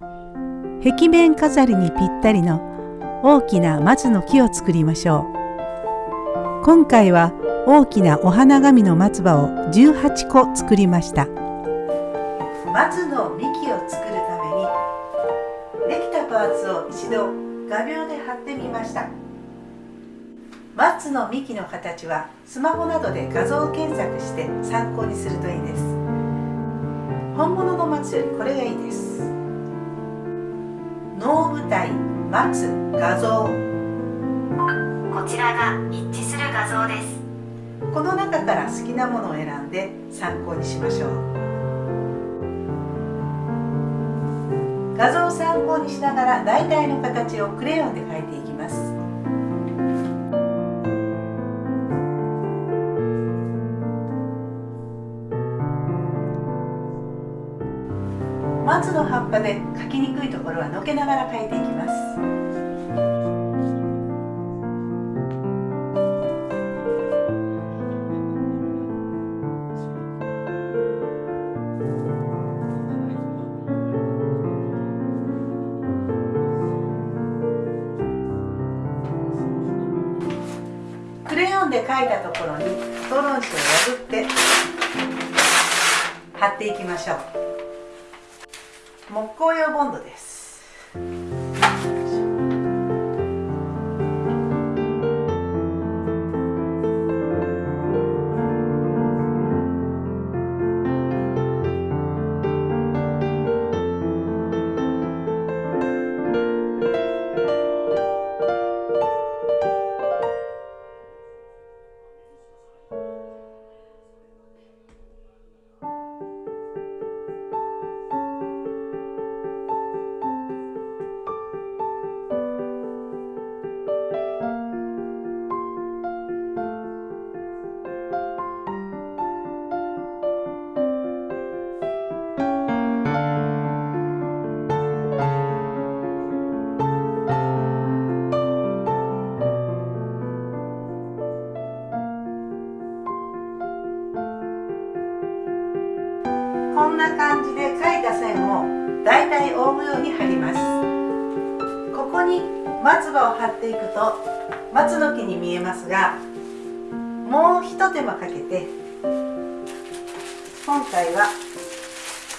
壁面飾りにぴったりの大きな松の木を作りましょう。今回は大きなお花紙の松葉を18個作りました。松の幹を作るためにできたパーツを一度画鋲で貼ってみました。松の幹の形はスマホなどで画像検索して参考にするといいです。本物の松よりこれがいいです。能舞台松画像。こちらが一致する画像です。この中から好きなものを選んで参考にしましょう。画像を参考にしながら大体の形をクレヨンで描いていきます。松の葉っぱで描きにくいところはのけながら描いていきます。クレヨンで描いたところにストロン紙を破って貼っていきましょう。木工用ボンドです。こんな感じで描いた線をだいたい覆うように貼ります。ここに松葉を貼っていくと松の木に見えますがもうひと手間かけて今回は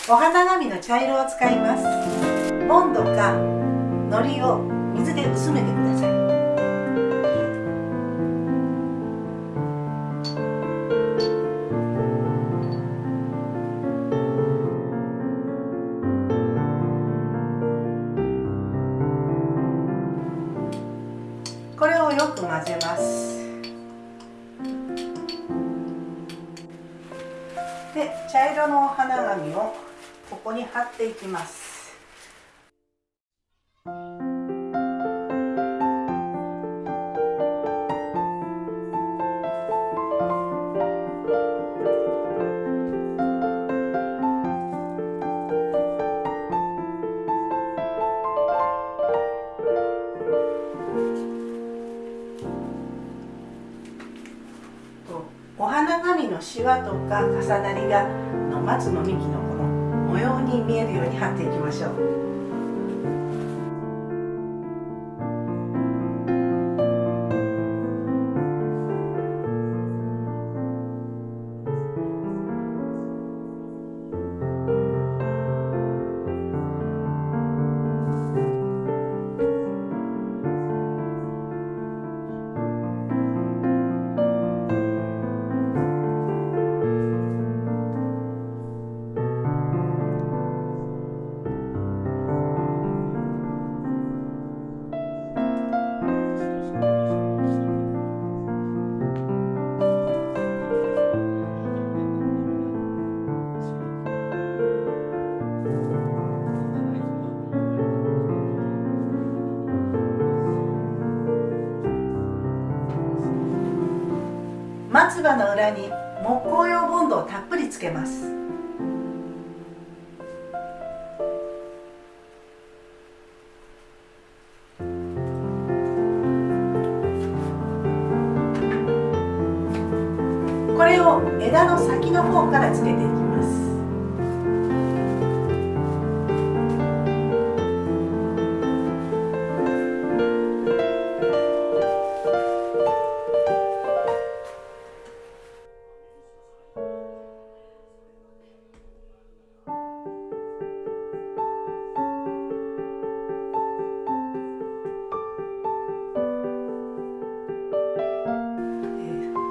お花紙の茶色を使います。ボンドか糊を水で薄めてください。よく混ぜます。で茶色のお花紙をここに貼っていきます。のシワとか重なりがの松の幹のこの模様に見えるように貼っていきましょう。松葉の裏に木工用ボンドをたっぷりつけます。これを枝の先の方からつけていきます。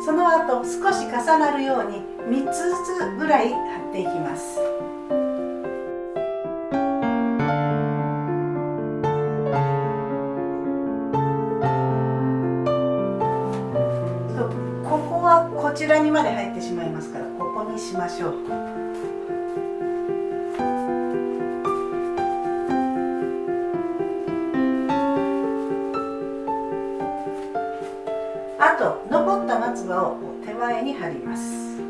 その後少し重なるように3つずつぐらい貼っていきます。ここはこちらにまで入ってしまいますからここにしましょう。あと残った松葉を手前に貼ります。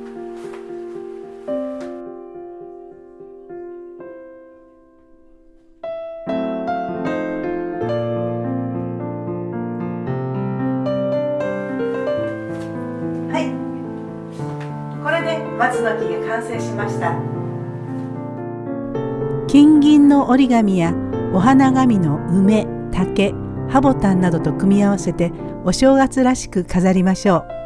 はい。これで松の木が完成しました。金銀の折り紙やお花紙の梅竹ハボタンなどと組み合わせてお正月らしく飾りましょう。